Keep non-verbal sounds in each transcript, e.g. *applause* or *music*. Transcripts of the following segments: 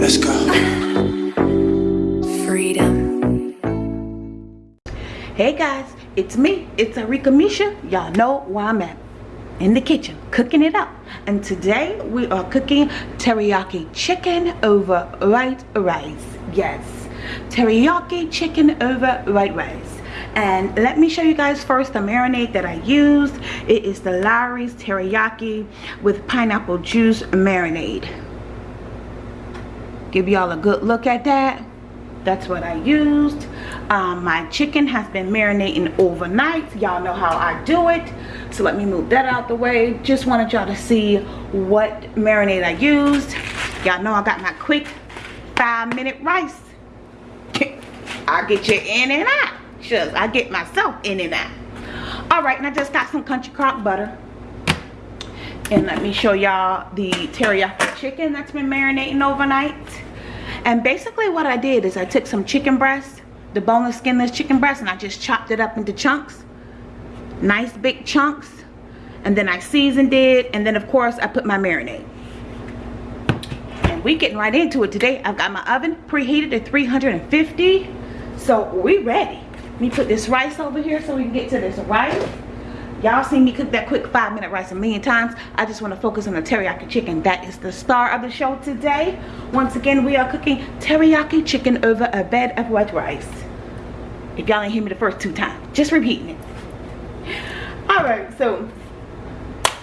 Let's go. Freedom. Hey guys, it's me. It's Arika Misha. Y'all know where I'm at. In the kitchen, cooking it up. And today we are cooking teriyaki chicken over white rice. Yes, teriyaki chicken over white rice. And let me show you guys first the marinade that I used. It is the Lawry's teriyaki with pineapple juice marinade. Give y'all a good look at that. That's what I used. Um, my chicken has been marinating overnight. Y'all know how I do it. So let me move that out the way. Just wanted y'all to see what marinade I used. Y'all know I got my quick five minute rice. *laughs* I get you in and out just I get myself in and out. All right and I just got some country crock butter. And let me show y'all the teriyaki chicken that's been marinating overnight. And basically what I did is I took some chicken breast the boneless skinless chicken breast and I just chopped it up into chunks. Nice big chunks. And then I seasoned it. And then of course I put my marinade. And we getting right into it today. I've got my oven preheated to 350 so we ready me put this rice over here so we can get to this rice y'all seen me cook that quick five minute rice a million times. I just want to focus on the teriyaki chicken. That is the star of the show today. Once again we are cooking teriyaki chicken over a bed of white rice. If y'all ain't hear me the first two times just repeating it. All right so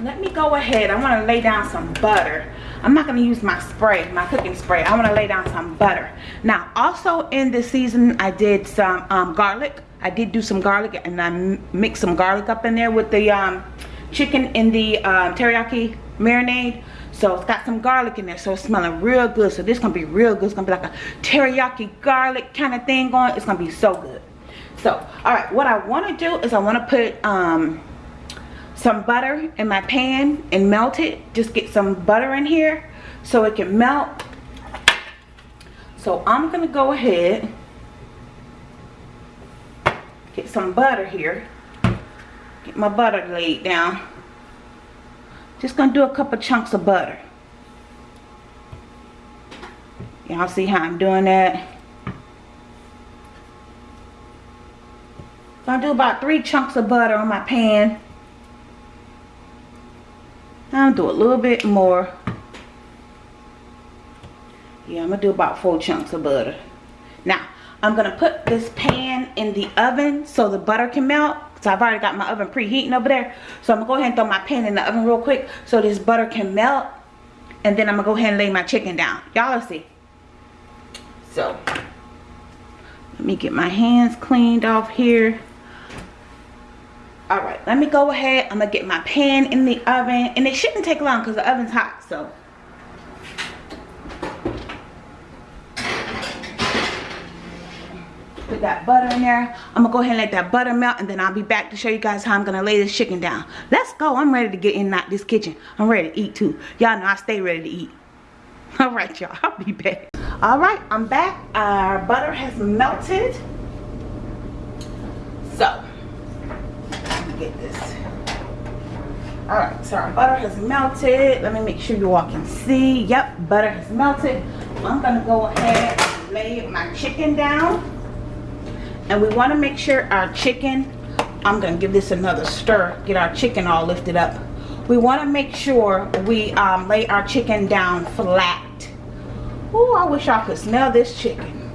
let me go ahead i want to lay down some butter i'm not going to use my spray my cooking spray i want to lay down some butter now also in this season i did some um, garlic I did do some garlic and I mixed some garlic up in there with the um, chicken in the um, teriyaki marinade. So it's got some garlic in there. So it's smelling real good. So this is to be real good. It's to be like a teriyaki garlic kind of thing going. It's going to be so good. So, alright. What I want to do is I want to put um, some butter in my pan and melt it. Just get some butter in here so it can melt. So I'm going to go ahead get some butter here. Get my butter laid down. Just gonna do a couple chunks of butter. Y'all see how I'm doing that? Gonna do about three chunks of butter on my pan I'll do a little bit more yeah I'm gonna do about four chunks of butter now I'm to put this pan in the oven so the butter can melt. So I've already got my oven preheating over there. So I'm to go ahead and throw my pan in the oven real quick so this butter can melt. And then I'm to go ahead and lay my chicken down. Y'all see. So let me get my hands cleaned off here. Alright, let me go ahead. I'm to get my pan in the oven. And it shouldn't take long because the oven's hot. So. Put that butter in there. I'm gonna go ahead and let that butter melt and then i'll be back to show you guys how i'm gonna lay this chicken down. Let's go. I'm ready to get in that this kitchen. I'm ready to eat too. Y'all know i stay ready to eat. *laughs* All right y'all. I'll be back. All right i'm back. Our butter has melted so let me get this. All right so our butter has melted. Let me make sure you all can see. Yep butter has melted. I'm gonna go ahead and lay my chicken down. And we want to make sure our chicken i'm gonna give this another stir get our chicken all lifted up. We want to make sure we um, lay our chicken down flat. Oh i wish i could smell this chicken.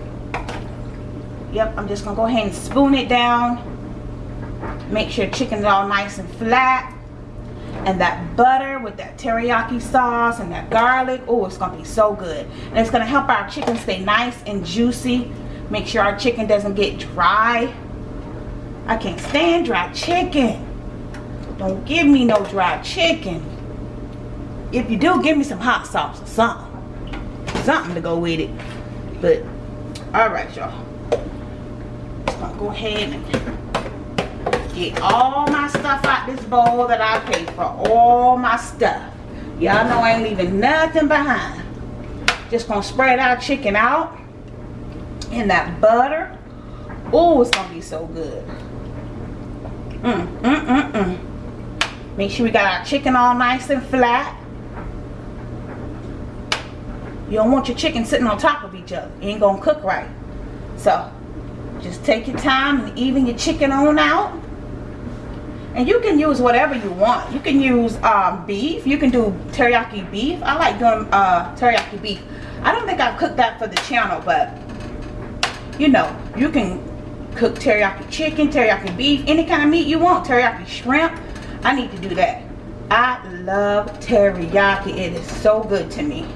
Yep i'm just gonna go ahead and spoon it down make sure chicken's all nice and flat and that butter with that teriyaki sauce and that garlic oh it's gonna be so good and it's gonna help our chicken stay nice and juicy Make sure our chicken doesn't get dry. I can't stand dry chicken. Don't give me no dry chicken. If you do, give me some hot sauce or something. Something to go with it. But, alright y'all. I'll go ahead and get all my stuff out this bowl that I paid for. All my stuff. Y'all know I ain't leaving nothing behind. Just gonna spread our chicken out in that butter oh it's gonna be so good Mm, mm, mm, mm. Make sure we got our chicken all nice and flat. You don't want your chicken sitting on top of each other. It ain't gonna cook right. So, just take your time and even your chicken on out. And you can use whatever you want. You can use um, beef. You can do teriyaki beef. I like doing uh, teriyaki beef. I don't think I've cooked that for the channel, but you know, you can cook teriyaki chicken, teriyaki beef, any kind of meat you want. Teriyaki shrimp. I need to do that. I love teriyaki. It is so good to me.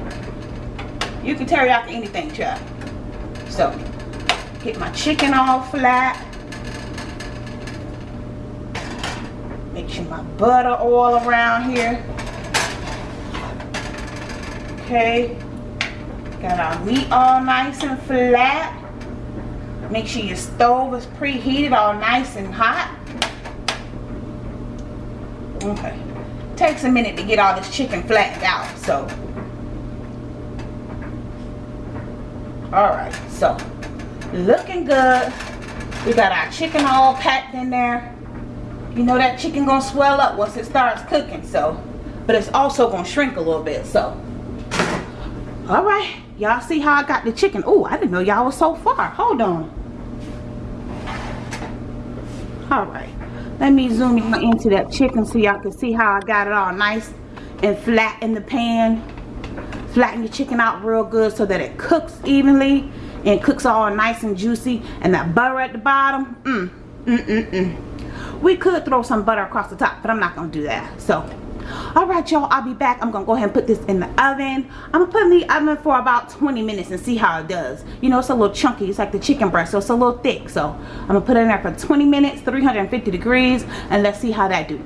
You can teriyaki anything, child. So, get my chicken all flat. Make sure my butter all around here. Okay. Got our meat all nice and flat. Make sure your stove is preheated all nice and hot. Okay. Takes a minute to get all this chicken flattened out, so. Alright, so looking good. We got our chicken all packed in there you know that chicken gonna swell up once it starts cooking so but it's also gonna shrink a little bit so. All right y'all see how i got the chicken? Oh i didn't know y'all was so far. Hold on. All right let me zoom in into that chicken so y'all can see how i got it all nice and flat in the pan. Flatten your chicken out real good so that it cooks evenly and cooks all nice and juicy. And that butter at the bottom mm, mm, mm, mm we could throw some butter across the top but i'm not gonna do that so. All right y'all i'll be back. I'm gonna go ahead and put this in the oven. I'm gonna put in the oven for about 20 minutes and see how it does. You know it's a little chunky. It's like the chicken breast so it's a little thick so. I'm gonna put it in there for 20 minutes 350 degrees and let's see how that do.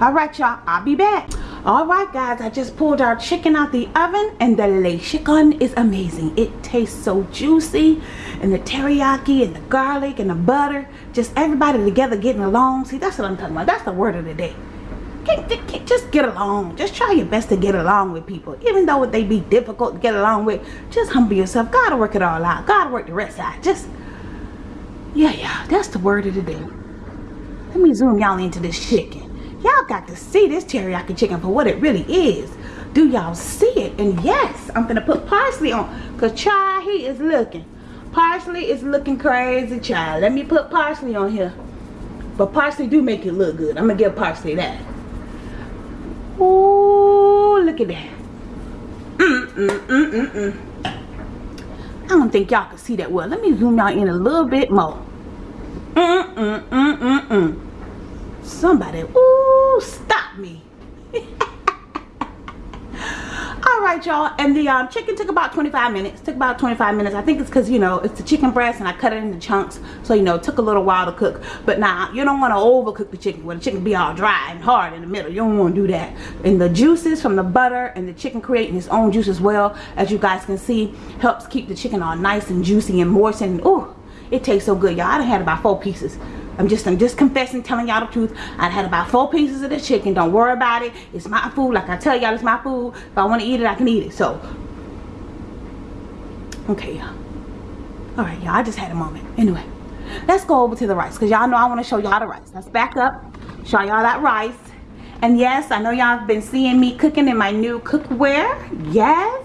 All right y'all i'll be back all right guys i just pulled our chicken out the oven and the chicken is amazing. It tastes so juicy and the teriyaki and the garlic and the butter just everybody together getting along. See that's what i'm talking about. That's the word of the day. Just get along. Just try your best to get along with people. Even though they be difficult to get along with just humble yourself. God will work it all out. God will work the rest out. Just yeah yeah that's the word of the day. Let me zoom y'all into this chicken y'all got to see this teriyaki chicken for what it really is. Do y'all see it? And yes i'm gonna put parsley on because child he is looking. Parsley is looking crazy child. Let me put parsley on here. But parsley do make it look good. I'm gonna give parsley that. Oh look at that. Mm, mm, mm, mm, mm. i don't think y'all can see that well. Let me zoom y'all in a little bit more. Mm, mm, mm, mm, mm. somebody ooh stop me. *laughs* All right y'all and the um, chicken took about 25 minutes took about 25 minutes. I think it's because you know it's the chicken breast and i cut it into chunks. So you know it took a little while to cook. But now you don't want to overcook the chicken. Where the chicken be all dry and hard in the middle. You don't want to do that. And the juices from the butter and the chicken creating its own juice as well as you guys can see helps keep the chicken all nice and juicy and moist and oh it tastes so good y'all. I had about four pieces I'm just I'm just confessing, telling y'all the truth. I had about four pieces of this chicken. Don't worry about it. It's my food. Like I tell y'all, it's my food. If I want to eat it, I can eat it. So, okay, y'all. All right, y'all. I just had a moment. Anyway, let's go over to the rice because y'all know I want to show y'all the rice. Let's back up, show y'all that rice. And yes, I know y'all have been seeing me cooking in my new cookware. Yes.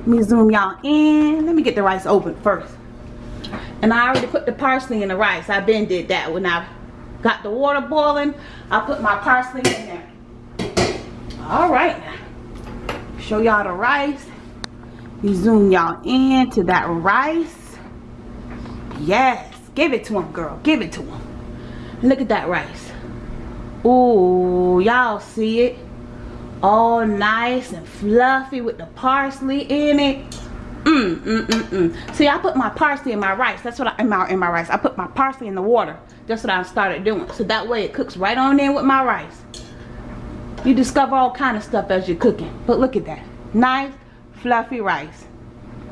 Let me zoom y'all in. Let me get the rice open first. And I already put the parsley in the rice. I been did that when I got the water boiling. I put my parsley in there. All right. Show y'all the rice. You zoom y'all in to that rice. Yes. Give it to him, girl. Give it to him. Look at that rice. Ooh, y'all see it? All nice and fluffy with the parsley in it. Mm, mm, mm, mm. See, I put my parsley in my rice. That's what I, in my, in my rice. I put my parsley in the water. That's what I started doing. So that way it cooks right on in with my rice. You discover all kind of stuff as you're cooking. But look at that. Nice, fluffy rice.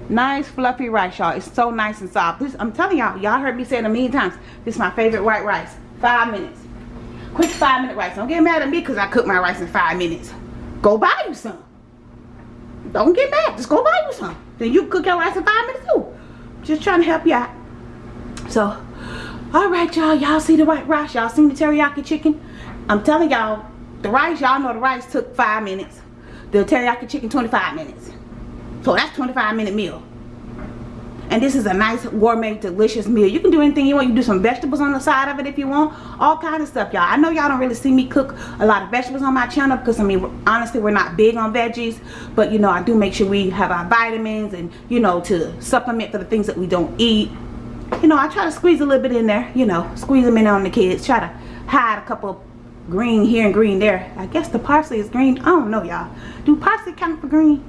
Nice, fluffy rice, y'all. It's so nice and soft. This, I'm telling y'all, y'all heard me say it a million times. This is my favorite white rice. Five minutes. Quick five minute rice. Don't get mad at me because I cook my rice in five minutes. Go buy you some. Don't get mad. Just go buy you some. Then you cook your rice in five minutes too. Just trying to help you out. So, all right y'all. Y'all see the white rice? Y'all seen the teriyaki chicken? I'm telling y'all the rice y'all know the rice took five minutes. The teriyaki chicken 25 minutes. So that's 25 minute meal and this is a nice gourmet delicious meal. You can do anything you want. You do some vegetables on the side of it if you want. All kind of stuff y'all. I know y'all don't really see me cook a lot of vegetables on my channel because i mean honestly we're not big on veggies. But you know i do make sure we have our vitamins and you know to supplement for the things that we don't eat. You know i try to squeeze a little bit in there you know squeeze them in on the kids. Try to hide a couple green here and green there. I guess the parsley is green. I don't know y'all. Do parsley count for green?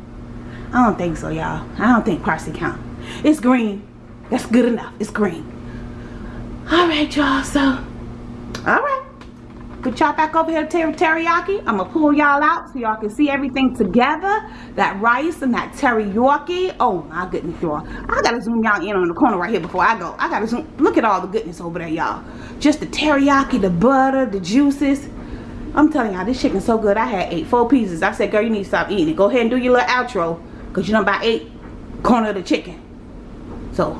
I don't think so y'all. I don't think parsley count it's green. That's good enough. It's green. Alright, y'all. So, alright. Put y'all back over here to teriyaki. I'm going to pull y'all out so y'all can see everything together. That rice and that teriyaki. Oh, my goodness, y'all. I got to zoom y'all in on the corner right here before I go. I got to zoom. Look at all the goodness over there, y'all. Just the teriyaki, the butter, the juices. I'm telling y'all, this chicken's so good. I had eight, four pieces. I said, girl, you need to stop eating it. Go ahead and do your little outro. Because you know about eight corner of the chicken. So,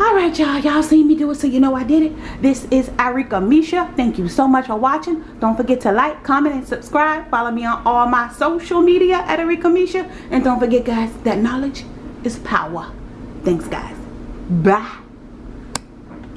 alright y'all. Y'all seen me do it so you know I did it. This is Arika Misha. Thank you so much for watching. Don't forget to like, comment, and subscribe. Follow me on all my social media at Arika Misha. And don't forget guys, that knowledge is power. Thanks guys. Bye.